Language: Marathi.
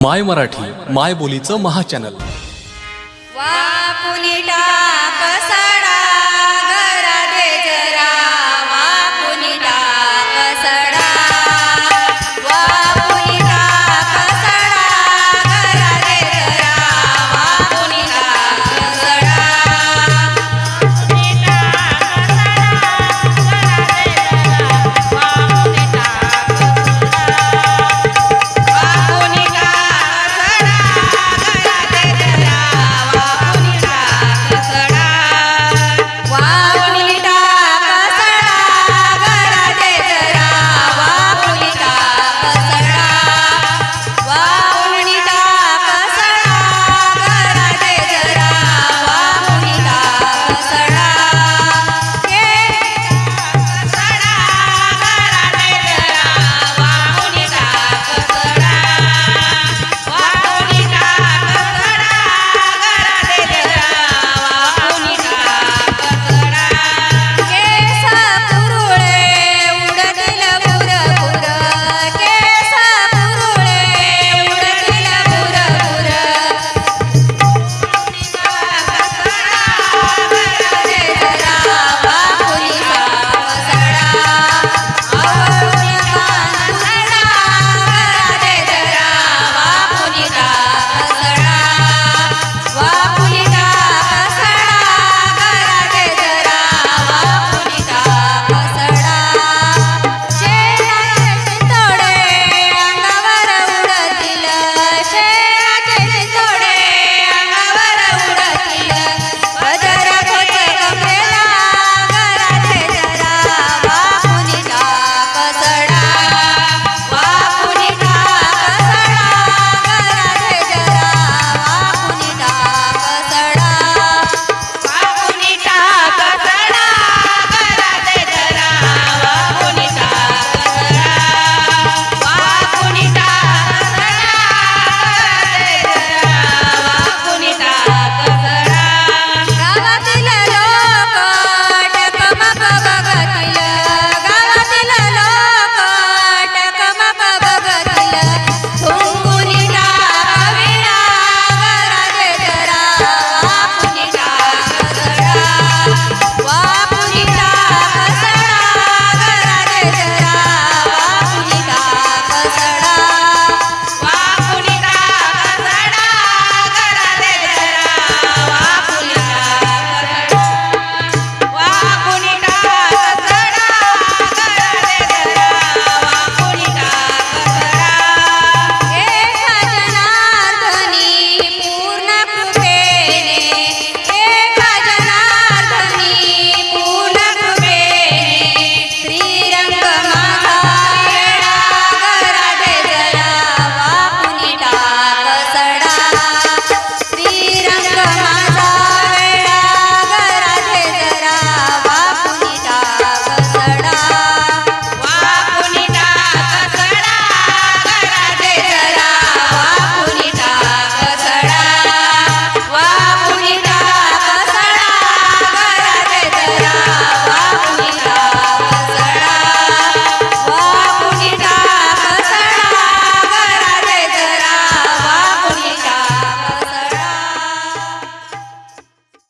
माय मराठी माय बोलीचं महाचॅनल वा पुनिटा